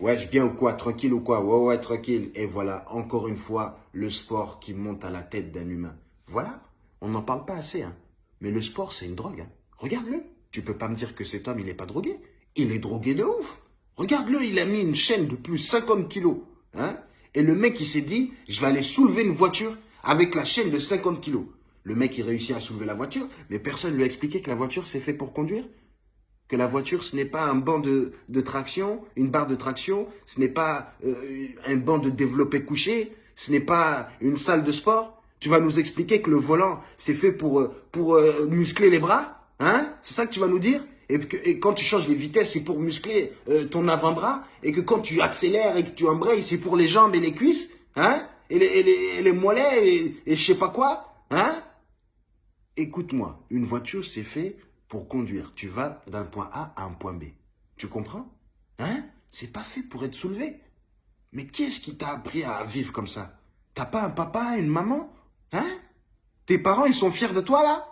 Wesh, bien ou quoi Tranquille ou quoi? Ouais, ouais, tranquille. Et voilà, encore une fois, le sport qui monte à la tête d'un humain. Voilà, on n'en parle pas assez. Hein. Mais le sport, c'est une drogue. Hein. Regarde-le. Tu peux pas me dire que cet homme, il n'est pas drogué. Il est drogué de ouf. Regarde-le, il a mis une chaîne de plus 50 kilos. Hein Et le mec, il s'est dit, je vais aller soulever une voiture avec la chaîne de 50 kilos. Le mec, il réussit à soulever la voiture, mais personne ne lui a expliqué que la voiture, c'est fait pour conduire que la voiture, ce n'est pas un banc de, traction, une barre de traction, ce n'est pas euh, un banc de développé couché, ce n'est pas une salle de sport. Tu vas nous expliquer que le volant, c'est fait pour, euh, pour euh, muscler les bras hein? C'est ça que tu vas nous dire? Et, que, et quand tu changes les vitesses, c'est pour muscler ton avant-bras Et que quand tu accélères et que tu embrayes, c'est pour les jambes et les cuisses hein? Et les, les, mollets et, et je sais pas quoi hein? Écoute-moi, une voiture, c'est fait pour conduire. Tu vas d'un point A à un point B. Tu comprends? Hein? C'est pas fait pour être soulevé. Mais qui est-ce qui t'a appris à vivre comme ça? T'as pas un papa, une maman? Hein? Tes parents, ils sont fiers de toi, là?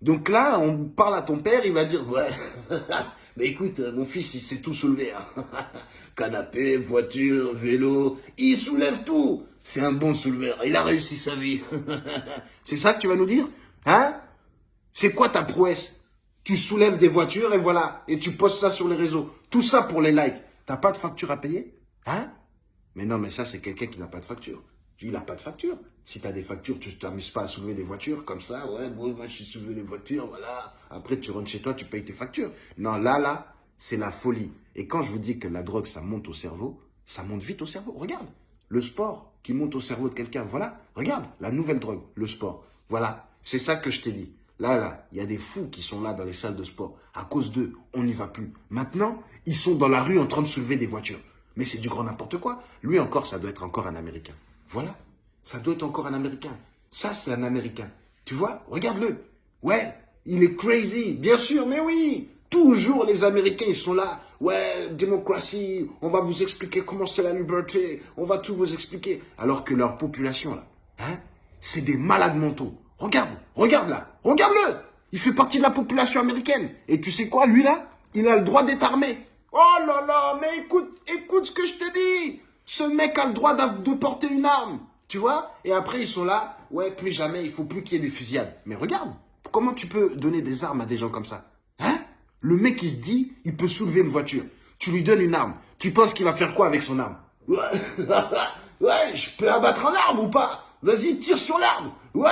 Donc là, on parle à ton père, il va dire, ouais, mais écoute, mon fils, il sait tout soulever. Hein. Canapé, voiture, vélo, il soulève tout. C'est un bon souleveur, il a réussi sa vie. C'est ça que tu vas nous dire? Hein? C'est quoi ta prouesse? Tu soulèves des voitures et voilà, et tu postes ça sur les réseaux. Tout ça pour les likes. T'as pas de facture à payer? Hein? Mais non, mais ça, c'est quelqu'un qui n'a pas de facture. Il n'a pas de facture. Si tu as des factures, tu t'amuses pas à soulever des voitures comme ça. Ouais, moi, je suis soulevé les voitures, voilà. Après, tu rentres chez toi, tu payes tes factures. Non, là, là, c'est la folie. Et quand je vous dis que la drogue, ça monte au cerveau, ça monte vite au cerveau. Regarde, le sport qui monte au cerveau de quelqu'un, voilà. Regarde, la nouvelle drogue, le sport. Voilà, c'est ça que je t'ai dit. Là, là, il y a des fous qui sont là dans les salles de sport. À cause d'eux, on n'y va plus. Maintenant, ils sont dans la rue en train de soulever des voitures. Mais c'est du grand n'importe quoi. Lui encore, ça doit être encore un Américain. Voilà. Ça doit être encore un Américain. Ça, c'est un Américain. Tu vois? Regarde-le. Ouais, il est crazy. Bien sûr, mais oui. Toujours les Américains, ils sont là. Ouais, démocratie, on va vous expliquer comment c'est la liberté. On va tout vous expliquer. Alors que leur population, là, hein, c'est des malades mentaux. Regarde, regarde là, regarde-le. Il fait partie de la population américaine. Et tu sais quoi, lui là, il a le droit d'être armé. Oh là là, mais écoute, écoute ce que je te dis. Ce mec a le droit de porter une arme. Tu vois? Et après, ils sont là. Ouais, plus jamais, il faut plus qu'il y ait des fusillades. Mais regarde, comment tu peux donner des armes à des gens comme ça? Hein? Le mec, il se dit, il peut soulever une voiture. Tu lui donnes une arme. Tu penses qu'il va faire quoi avec son arme? Ouais, ouais je peux abattre un arme ou pas? Vas-y, tire sur l'arme. Ouais,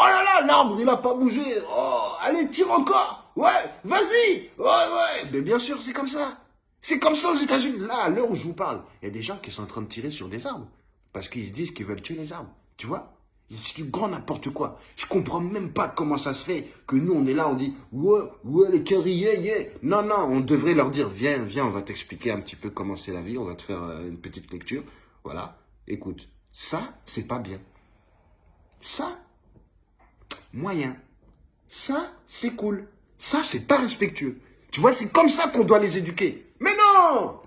Oh là là, l'arbre, il n'a pas bougé. Oh, allez, tire encore. Ouais, vas-y. Ouais, ouais. Mais bien sûr, c'est comme ça. C'est comme ça aux États-Unis. Là, à l'heure où je vous parle, il y a des gens qui sont en train de tirer sur des arbres. Parce qu'ils se disent qu'ils veulent tuer les arbres. Tu vois? C'est du grand n'importe quoi. Je comprends même pas comment ça se fait que nous, on est là, on dit Ouais, ouais, les curry, yeah, yeah. Non, non, on devrait leur dire Viens, viens, on va t'expliquer un petit peu comment c'est la vie. On va te faire euh, une petite lecture. Voilà. Écoute, ça, c'est pas bien. Ça, moyen. Ça, c'est cool. Ça, c'est pas respectueux. Tu vois, c'est comme ça qu'on doit les éduquer. Mais non